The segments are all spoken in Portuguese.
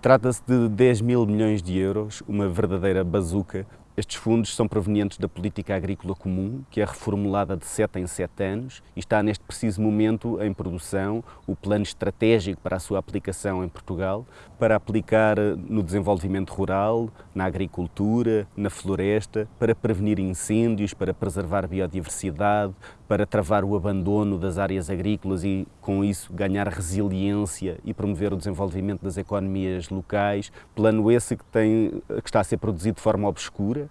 Trata-se de 10 mil milhões de euros, uma verdadeira bazuca estes fundos são provenientes da política agrícola comum, que é reformulada de 7 em 7 anos e está neste preciso momento em produção o plano estratégico para a sua aplicação em Portugal, para aplicar no desenvolvimento rural, na agricultura, na floresta, para prevenir incêndios, para preservar biodiversidade, para travar o abandono das áreas agrícolas e, com isso, ganhar resiliência e promover o desenvolvimento das economias locais. Plano esse que, tem, que está a ser produzido de forma obscura.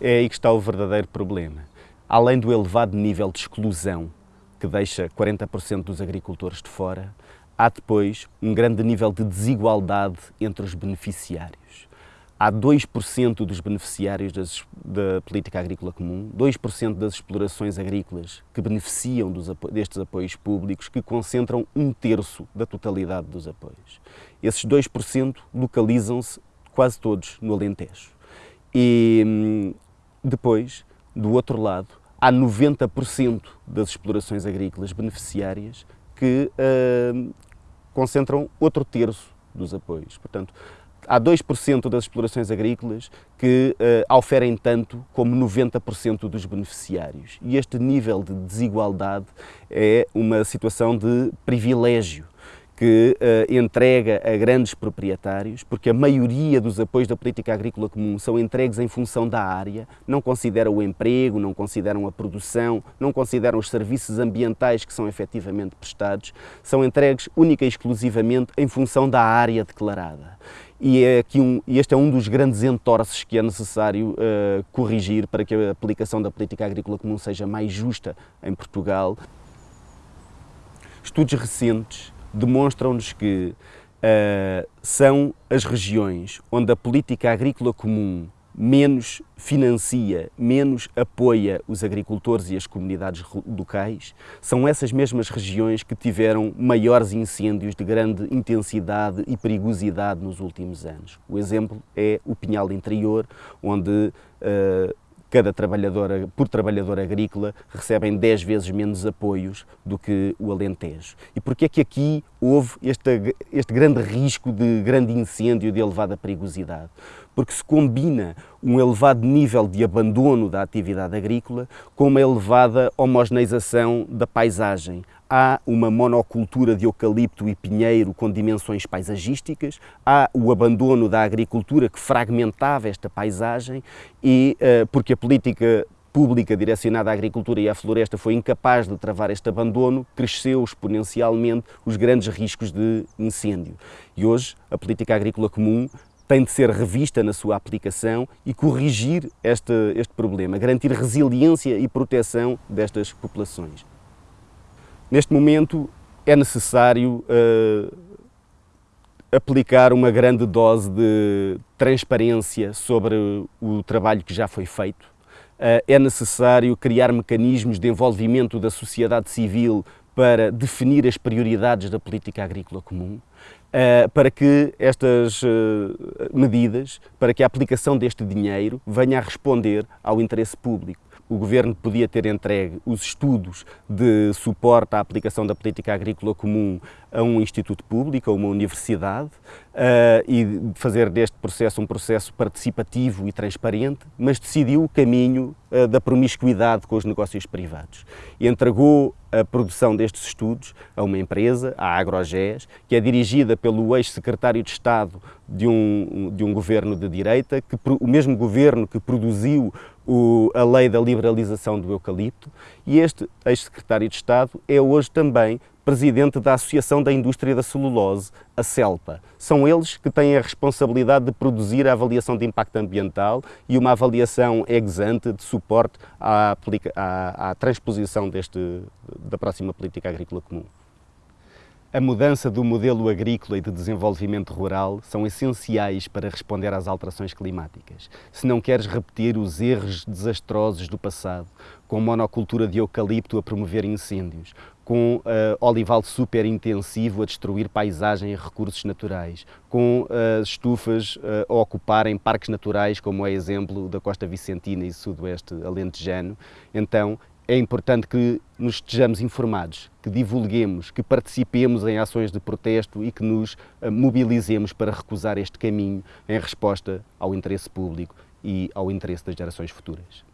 É aí que está o verdadeiro problema. Além do elevado nível de exclusão, que deixa 40% dos agricultores de fora, há depois um grande nível de desigualdade entre os beneficiários há 2% dos beneficiários das, da política agrícola comum, 2% das explorações agrícolas que beneficiam dos, destes apoios públicos, que concentram um terço da totalidade dos apoios. Esses 2% localizam-se quase todos no Alentejo. E hum, depois, do outro lado, há 90% das explorações agrícolas beneficiárias que uh, concentram outro terço dos apoios. Portanto, há 2% das explorações agrícolas que uh, oferem tanto como 90% dos beneficiários. E este nível de desigualdade é uma situação de privilégio que uh, entrega a grandes proprietários, porque a maioria dos apoios da política agrícola comum são entregues em função da área, não consideram o emprego, não consideram a produção, não consideram os serviços ambientais que são efetivamente prestados, são entregues única e exclusivamente em função da área declarada. E é aqui um, este é um dos grandes entorces que é necessário uh, corrigir para que a aplicação da política agrícola comum seja mais justa em Portugal. Estudos recentes demonstram-nos que uh, são as regiões onde a política agrícola comum menos financia, menos apoia os agricultores e as comunidades locais, são essas mesmas regiões que tiveram maiores incêndios de grande intensidade e perigosidade nos últimos anos. O exemplo é o Pinhal Interior, onde uh, cada trabalhador, por trabalhador agrícola recebem 10 vezes menos apoios do que o Alentejo. E porquê é que aqui houve este, este grande risco de grande incêndio de elevada perigosidade? Porque se combina um elevado nível de abandono da atividade agrícola com uma elevada homogeneização da paisagem, há uma monocultura de eucalipto e pinheiro com dimensões paisagísticas, há o abandono da agricultura que fragmentava esta paisagem e uh, porque a política pública direcionada à agricultura e à floresta foi incapaz de travar este abandono, cresceu exponencialmente os grandes riscos de incêndio. E hoje a política agrícola comum tem de ser revista na sua aplicação e corrigir este, este problema, garantir resiliência e proteção destas populações. Neste momento é necessário uh, aplicar uma grande dose de transparência sobre o trabalho que já foi feito. Uh, é necessário criar mecanismos de envolvimento da sociedade civil para definir as prioridades da política agrícola comum, uh, para que estas medidas, para que a aplicação deste dinheiro venha a responder ao interesse público o Governo podia ter entregue os estudos de suporte à aplicação da política agrícola comum a um instituto público, a uma universidade, uh, e fazer deste processo um processo participativo e transparente, mas decidiu o caminho uh, da promiscuidade com os negócios privados. Entregou a produção destes estudos a uma empresa, a AgroGés, que é dirigida pelo ex-secretário de Estado de um, de um governo de direita, que, o mesmo governo que produziu o, a lei da liberalização do eucalipto, e este ex-secretário de Estado é hoje também presidente da Associação da Indústria da Celulose, a CELPA. São eles que têm a responsabilidade de produzir a avaliação de impacto ambiental e uma avaliação ex ante de suporte à, à, à transposição deste, da próxima política agrícola comum. A mudança do modelo agrícola e de desenvolvimento rural são essenciais para responder às alterações climáticas. Se não queres repetir os erros desastrosos do passado, com monocultura de eucalipto a promover incêndios, com uh, olival super intensivo a destruir paisagem e recursos naturais, com uh, estufas uh, a ocuparem parques naturais, como é exemplo da Costa Vicentina e Sudoeste Alentejano, então é importante que nos estejamos informados, que divulguemos, que participemos em ações de protesto e que nos eh, mobilizemos para recusar este caminho em resposta ao interesse público e ao interesse das gerações futuras.